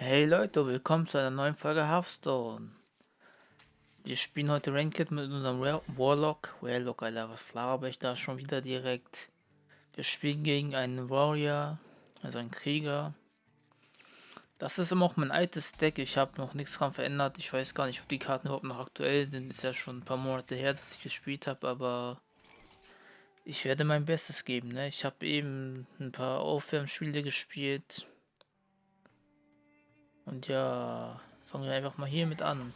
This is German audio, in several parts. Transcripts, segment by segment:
Hey Leute, willkommen zu einer neuen Folge Hearthstone. Wir spielen heute Ranked mit unserem Warlock. Warlock, Alter, was laber ich da schon wieder direkt? Wir spielen gegen einen Warrior, also einen Krieger. Das ist immer auch mein altes Deck. Ich habe noch nichts dran verändert. Ich weiß gar nicht, ob die Karten überhaupt noch aktuell sind. Ist ja schon ein paar Monate her, dass ich gespielt habe, aber ich werde mein Bestes geben. Ne? Ich habe eben ein paar Aufwärmspiele gespielt. Und ja, fangen wir einfach mal hiermit an.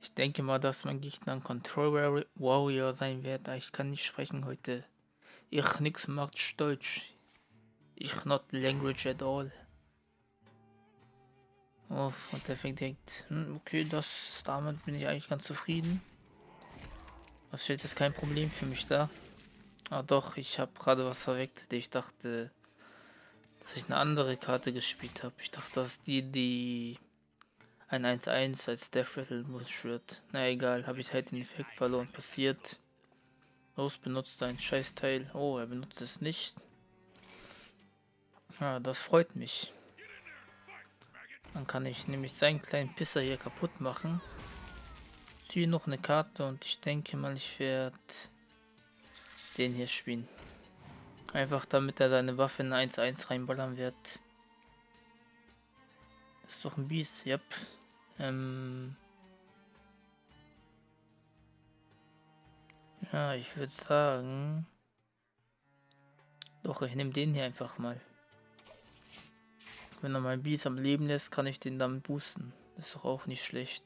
Ich denke mal, dass mein Gegner ein Control Warrior sein wird. Ich kann nicht sprechen heute. Ich nix macht Deutsch. Ich not language at all. Oh, und der fängt direkt. Hm, okay, das damit bin ich eigentlich ganz zufrieden. Was steht jetzt kein Problem für mich da. Ah doch, ich habe gerade was verweckt. Ich dachte, dass ich eine andere Karte gespielt habe. Ich dachte, dass die, die ein 1-1 als Death Rattle wird. Na egal, habe ich halt den Effekt verloren. Passiert. Los, benutzt ein Scheißteil. Oh, er benutzt es nicht. Ja, das freut mich. Dann kann ich nämlich seinen kleinen Pisser hier kaputt machen. Hier noch eine Karte und ich denke mal, ich werde den hier spielen. Einfach damit er seine Waffe in 1-1 reinballern wird. Ist doch ein Biest, yep. Ähm ja, ich würde sagen... Doch, ich nehme den hier einfach mal. Wenn er mein Biest am Leben lässt, kann ich den damit boosten. Ist doch auch nicht schlecht.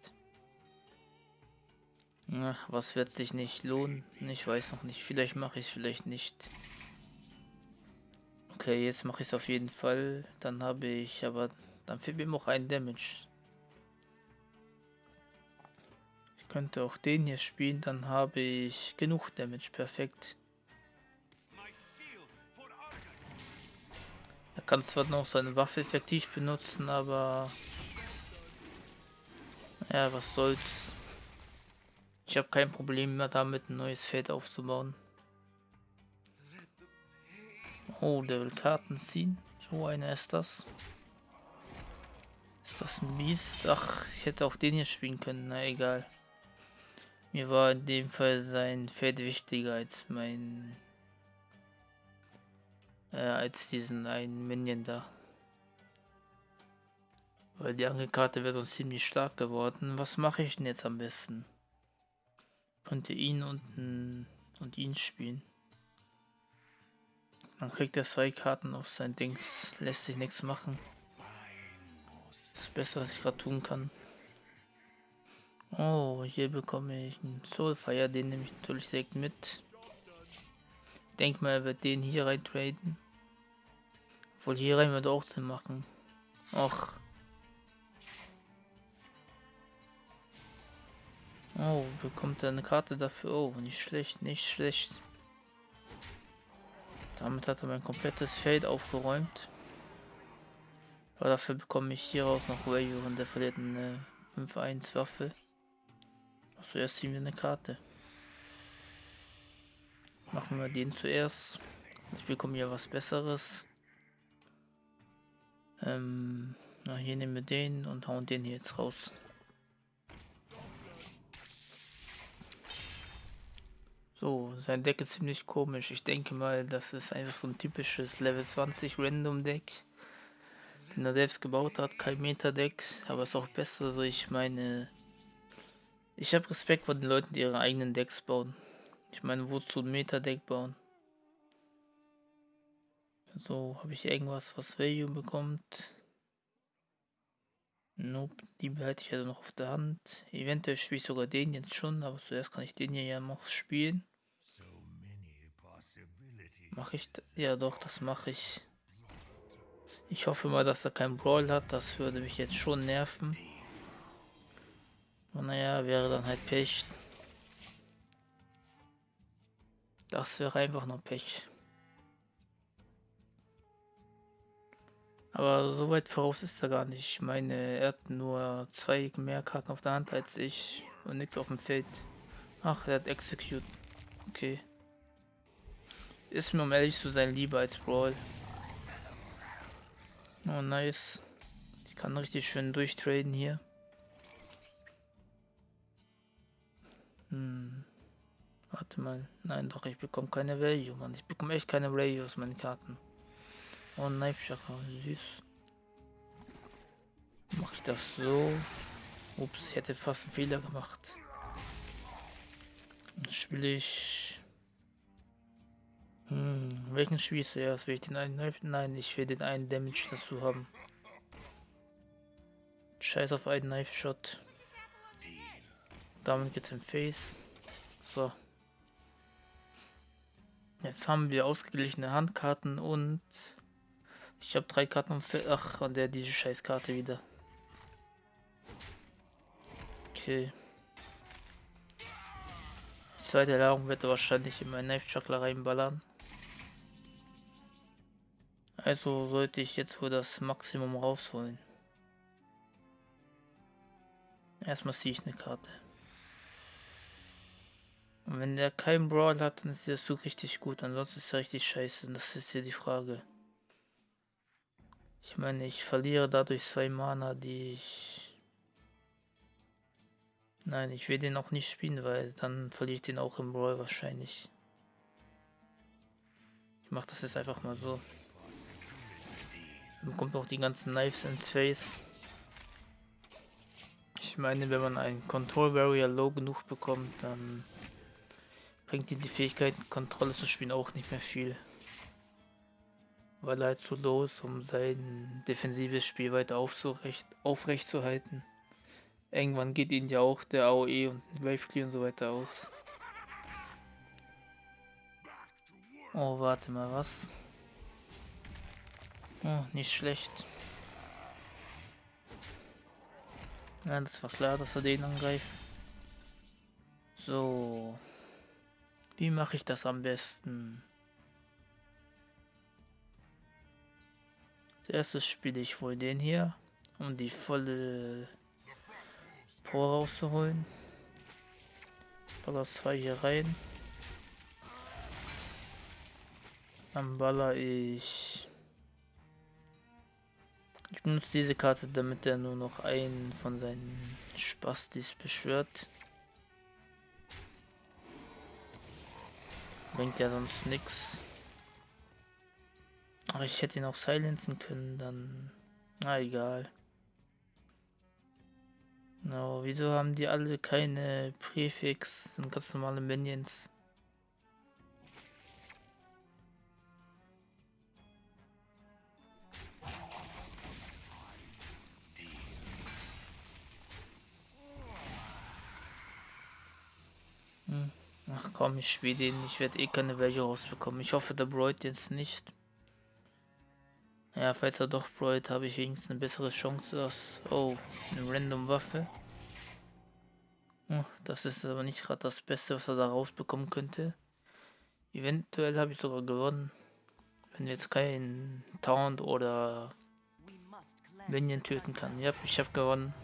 Ach, was wird sich nicht lohnen? Ich weiß noch nicht. Vielleicht mache ich es, vielleicht nicht. Okay, jetzt mache ich es auf jeden Fall. Dann habe ich aber... Dann fehlt mir noch ein Damage. Ich könnte auch den hier spielen, dann habe ich genug Damage. Perfekt. Er kann zwar noch seine Waffe effektiv benutzen, aber... Ja, was soll's. Ich habe kein Problem mehr damit, ein neues Feld aufzubauen. Oh, der will Karten ziehen. So einer ist das. Ist das ein Biest? Ach, ich hätte auch den hier spielen können. Na egal. Mir war in dem Fall sein Feld wichtiger als mein... Äh, als diesen einen Minion da. Weil die andere Karte wäre sonst ziemlich stark geworden. Was mache ich denn jetzt am besten? Könnte ihn und, und ihn spielen. Dann kriegt er zwei Karten auf sein Dings. Lässt sich nichts machen. Das besser, was ich gerade tun kann. Oh, hier bekomme ich einen Soulfire. Den nehme ich natürlich direkt mit. Denk mal, er wird den hier rein traden. Obwohl hier rein wird auch zu machen. Och. Oh, bekommt er eine Karte dafür? Oh, nicht schlecht, nicht schlecht. Damit hat er mein komplettes Feld aufgeräumt. Aber dafür bekomme ich hieraus noch Value und der verliert eine 5-1 Waffe. Zuerst ziehen wir eine Karte. Machen wir den zuerst. Ich bekomme hier was Besseres. Ähm, na, hier nehmen wir den und hauen den hier jetzt raus. Sein Deck ist ziemlich komisch. Ich denke mal, das ist einfach so ein typisches Level 20 Random Deck, den er selbst gebaut hat. Kein Meta-Deck, aber ist auch besser. So, ich meine, ich habe Respekt vor den Leuten, die ihre eigenen Decks bauen. Ich meine, wozu ein Meta-Deck bauen? So, habe ich irgendwas, was Value bekommt? Nope, die behalte ich also noch auf der Hand. Eventuell spiele ich sogar den jetzt schon, aber zuerst kann ich den hier ja noch spielen. Mache ich, ja doch, das mache ich. Ich hoffe mal, dass er kein Brawl hat, das würde mich jetzt schon nerven. Und naja, wäre dann halt Pech. Das wäre einfach nur Pech. Aber so weit voraus ist er gar nicht. Ich meine, er hat nur zwei mehr Karten auf der Hand als ich und nichts auf dem Feld. Ach, er hat Execute. Okay. Ist mir um ehrlich zu sein lieber als Brawl. Oh nice. Ich kann richtig schön durchtraden hier. Hm. Warte mal. Nein, doch, ich bekomme keine Value, Mann. Ich bekomme echt keine Value aus meinen Karten. Oh, Knife Chakra, süß. Mache ich das so? Ups, ich hätte fast einen Fehler gemacht. Dann spiele ich. Hm, welchen spiele ich zuerst? Will ich den einen Knife? Nein, ich will den einen Damage dazu haben. Scheiß auf einen Knife Shot. Damit geht's im Face. So. Jetzt haben wir ausgeglichene Handkarten und ich habe drei Karten und ach und der diese Scheißkarte wieder. Okay. Die zweite Ladung wird wahrscheinlich in meinen Knife Chakra reinballern. Also sollte ich jetzt wohl das Maximum rausholen. Erstmal ziehe ich eine Karte. Und wenn der keinen Brawl hat, dann ist das so richtig gut. Ansonsten ist er richtig scheiße. Und das ist hier die Frage. Ich meine, ich verliere dadurch zwei Mana, die ich... Nein, ich will den auch nicht spielen, weil dann verliere ich den auch im Brawl wahrscheinlich. Ich mache das jetzt einfach mal so. Kommt auch die ganzen Knives ins Face. Ich meine, wenn man einen Control Barrier low genug bekommt, dann bringt ihm die Fähigkeit, Kontrolle zu spielen, auch nicht mehr viel. Weil er halt zu low ist, um sein defensives Spiel weiter aufrecht, aufrecht zu halten. Irgendwann geht ihnen ja auch der AOE und Wave Clear und so weiter aus. Oh, warte mal, was? Oh, nicht schlecht. Ja, das war klar, dass er den angreift. So. Wie mache ich das am besten? Als spiele ich wohl den hier, um die volle Power rauszuholen. Baller 2 hier rein. Dann baller ich. Ich benutze diese Karte, damit er nur noch einen von seinen Spastis beschwört. Bringt ja sonst nichts. Aber ich hätte ihn auch silenzen können, dann... Na egal. No, wieso haben die alle keine Präfix? Sind ganz normale Minions. Komm, ich spiele den. Ich werde eh keine welche rausbekommen. Ich hoffe, der Broid jetzt nicht. Ja, falls er doch Broid, habe ich wenigstens eine bessere Chance als... Oh, eine random Waffe. Oh, das ist aber nicht gerade das Beste, was er da rausbekommen könnte. Eventuell habe ich sogar gewonnen. Wenn jetzt kein Taunt oder Minion töten kann. Ja, ich habe gewonnen.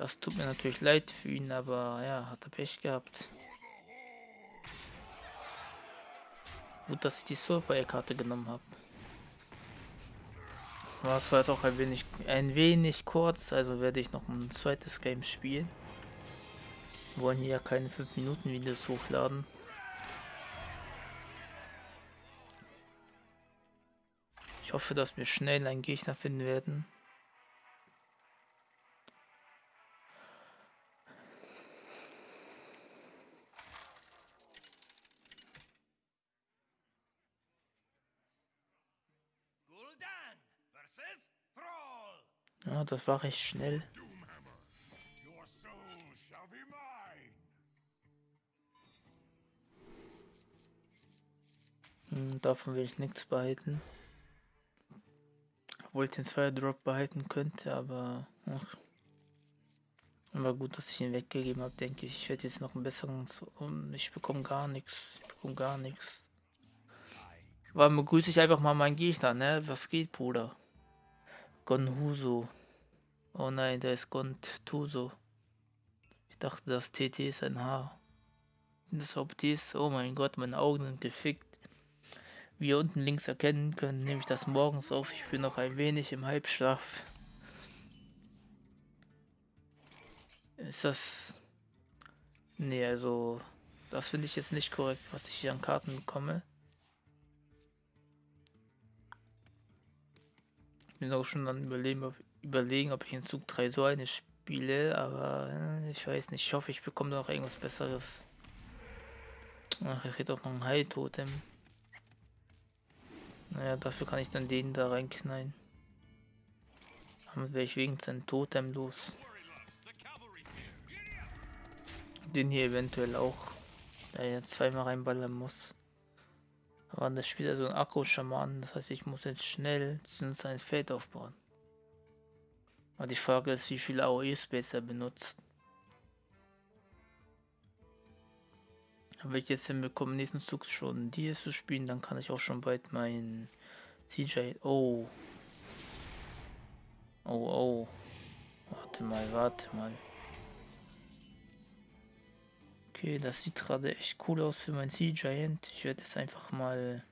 Das tut mir natürlich leid für ihn, aber ja, hat er Pech gehabt. Gut, dass ich die Soulfire-Karte genommen habe. Das war jetzt auch ein wenig, ein wenig kurz, also werde ich noch ein zweites Game spielen. Wir wollen hier keine 5 Minuten Videos hochladen. Ich hoffe, dass wir schnell einen Gegner finden werden. Das war recht schnell. Hm, davon will ich nichts behalten. Obwohl ich den Fire Drop behalten könnte, aber ach. Aber gut, dass ich ihn weggegeben habe, denke ich. Ich werde jetzt noch einen besseren. Und ich bekomme gar nichts. Ich bekomme gar nichts. Weil begrüße ich einfach mal meinen Gegner, ne? Was geht, Bruder? Gonhuso. Oh nein, der ist Gontuso. Ich dachte, das TT ist ein H. Das ist, oh mein Gott, meine Augen sind gefickt. Wie ihr unten links erkennen könnt, nehme ich das morgens auf. Ich bin noch ein wenig im Halbschlaf. Ist das... Nee, also... Das finde ich jetzt nicht korrekt, was ich hier an Karten bekomme. Ich bin auch schon dann überlegen, ob, überlegen, ob ich in Zug 3 so eine spiele, aber äh, ich weiß nicht. Ich hoffe, ich bekomme noch irgendwas Besseres. Ach, ich hätte auch noch ein Heiltotem. Naja, dafür kann ich dann den da reinknallen. Damit wäre ich wegen sein Totem los. Den hier eventuell auch. Da er zweimal reinballern muss. Aber das spielt also ein Akku-Schaman, das heißt ich muss jetzt schnell sein Feld aufbauen. Aber die Frage ist, wie viel AOE-Space er benutzt. Wenn ich jetzt hinbekomme, nächsten Zug schon die zu spielen, dann kann ich auch schon bald mein CJ. Oh. Oh, oh. Warte mal, warte mal. Okay, das sieht gerade echt cool aus für mein Sea Giant. Ich werde jetzt einfach mal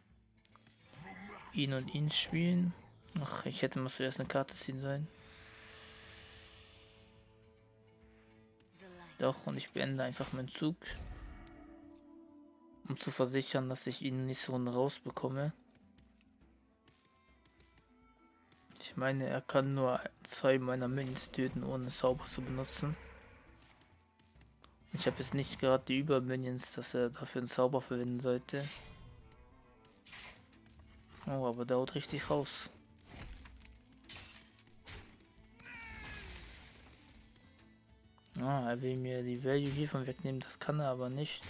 ihn und ihn spielen. Ach, ich hätte mal zuerst eine Karte ziehen sollen. Doch, und ich beende einfach meinen Zug. Um zu versichern, dass ich ihn nächste Runde rausbekomme. Ich meine, er kann nur zwei meiner Minions töten, ohne Zauber zu benutzen. Ich habe jetzt nicht gerade die Überminions, dass er dafür einen Zauber verwenden sollte. Oh, aber der haut richtig raus. Ah, er will mir die Value hiervon wegnehmen, das kann er aber nicht.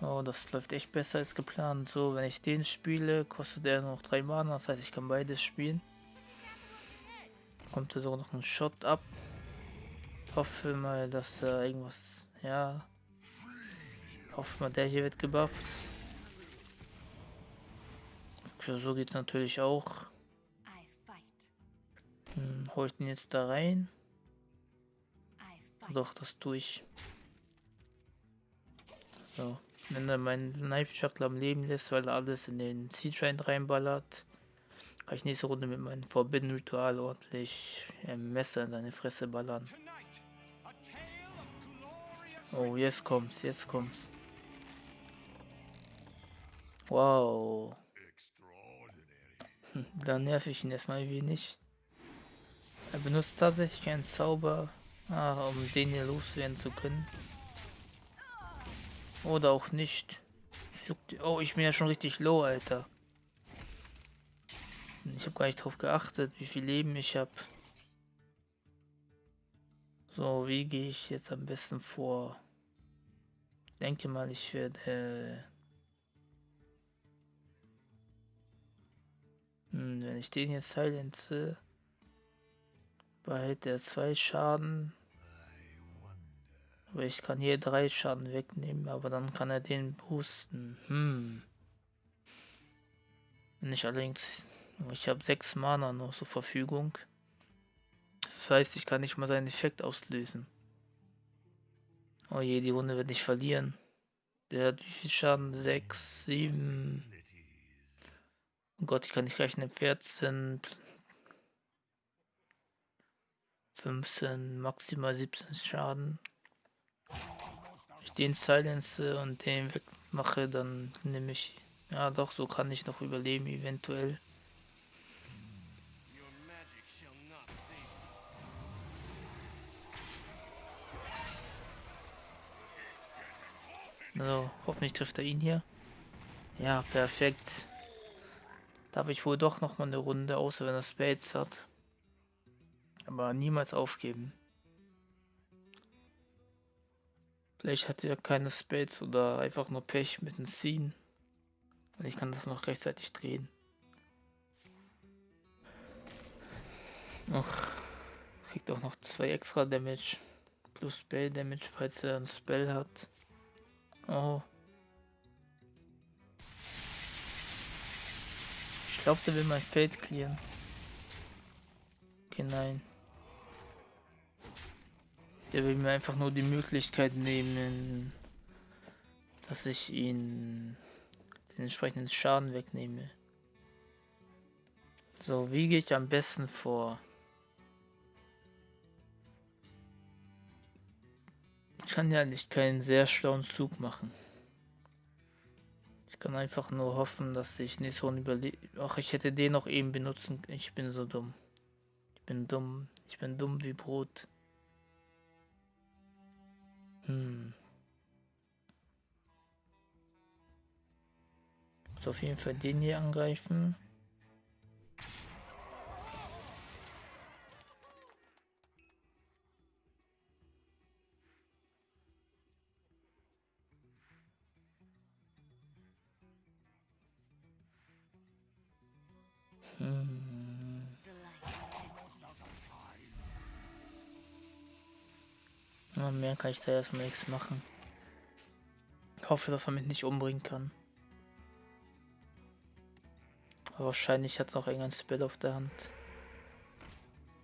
Oh, das läuft echt besser als geplant. So, wenn ich den spiele, kostet er noch drei Mana, das heißt ich kann beides spielen. Kommt er sogar noch ein Shot ab hoffe mal, dass da irgendwas, ja, hoffe mal, der hier wird gebufft. Okay, so geht natürlich auch. Hm, hol ich den jetzt da rein? Doch, das tue ich. So, wenn er meinen Knife Shuckle am Leben lässt, weil er alles in den Seed reinballert, kann ich nächste Runde mit meinem Forbidden Ritual ordentlich ein Messer in seine Fresse ballern. Oh, jetzt kommt's, jetzt kommt's. Wow. Hm, da nerv ich ihn erstmal wenig. Er benutzt tatsächlich einen Zauber, ah, um den hier loswerden zu können. Oder auch nicht. Oh, ich bin ja schon richtig low, Alter. Ich habe gar nicht drauf geachtet, wie viel Leben ich habe. So, wie gehe ich jetzt am besten vor? Denke mal, ich werde... Hm, wenn ich den jetzt silenze, behält er zwei Schaden. Aber ich kann hier drei Schaden wegnehmen, aber dann kann er den boosten. Hm. Wenn ich allerdings... Ich habe sechs Mana noch zur Verfügung. Das heißt, ich kann nicht mal seinen Effekt auslösen. Oh je, die Runde wird nicht verlieren. Der hat wie viel Schaden? 6, 7. Oh Gott, ich kann nicht rechnen. 14, 15, maximal 17 Schaden. Den silence und den wegmache, dann nehme ich. Ja, doch, so kann ich noch überleben, eventuell. So, hoffentlich trifft er ihn hier. Ja, perfekt. Darf ich wohl doch noch mal eine Runde, außer wenn er Spades hat. Aber niemals aufgeben. Vielleicht hat er keine Spades oder einfach nur Pech mit dem Scene. Und ich kann das noch rechtzeitig drehen. Noch kriegt auch noch zwei extra Damage. Plus Spell Damage, falls er ein Spell hat. Oh. Ich glaube, der will mein Feld clearen. Okay, nein. Der will mir einfach nur die Möglichkeit nehmen, dass ich ihn den entsprechenden Schaden wegnehme. So, wie gehe ich am besten vor? Ich kann ja nicht keinen sehr schlauen Zug machen. Ich kann einfach nur hoffen, dass ich nicht so überlebe. Ach, ich hätte den noch eben benutzen. Ich bin so dumm. Ich bin dumm. Ich bin dumm wie Brot. Hm. Muss auf jeden Fall den hier angreifen. Ja, mehr kann ich da erstmal nichts machen. Ich hoffe, dass er mich nicht umbringen kann. Aber wahrscheinlich hat noch irgendein Spell auf der Hand.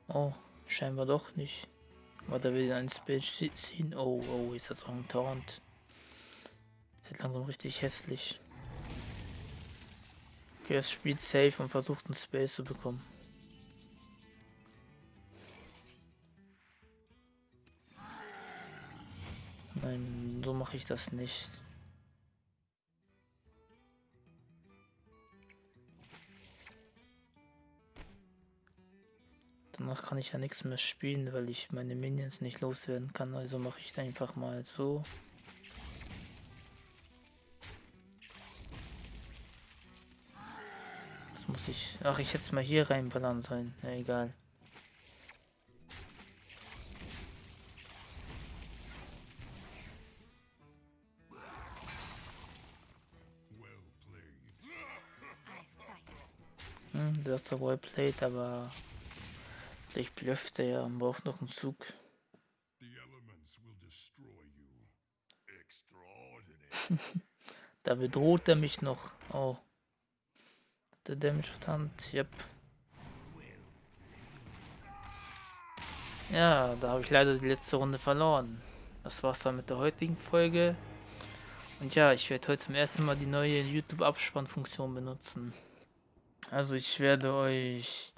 Oh, scheinbar doch nicht. Aber da will ein Spell ziehen. Oh, oh, hat er auch einen Taunt. Sieht langsam richtig hässlich. Okay, es spielt safe und versucht einen Space zu bekommen. Nein, so mache ich das nicht. Danach kann ich ja nichts mehr spielen, weil ich meine Minions nicht loswerden kann. Also mache ich einfach mal so. Das muss ich... Ach, ich hätte mal hier reinballern sollen. Na, egal. Hm, das ist well played, aber Vielleicht blöfft er ja und braucht noch einen Zug. da bedroht er mich noch. Oh. Der Damage Hand, yep. Ja, da habe ich leider die letzte Runde verloren. Das war's dann mit der heutigen Folge. Und ja, ich werde heute zum ersten Mal die neue YouTube-Abspannfunktion benutzen. Also ich werde euch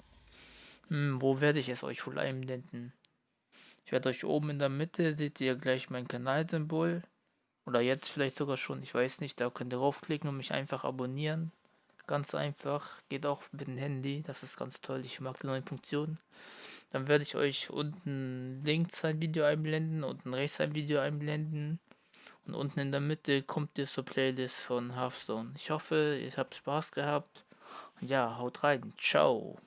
hm, wo werde ich es euch wohl einblenden? Ich werde euch oben in der Mitte, seht ihr gleich mein Kanalsymbol. Oder jetzt vielleicht sogar schon, ich weiß nicht. Da könnt ihr raufklicken und mich einfach abonnieren. Ganz einfach. Geht auch mit dem Handy. Das ist ganz toll. Ich mag die neuen Funktionen. Dann werde ich euch unten links ein Video einblenden, unten rechts ein Video einblenden. Und unten in der Mitte kommt ihr zur Playlist von Hearthstone. Ich hoffe, ihr habt Spaß gehabt. Ja, haut rein. Ciao.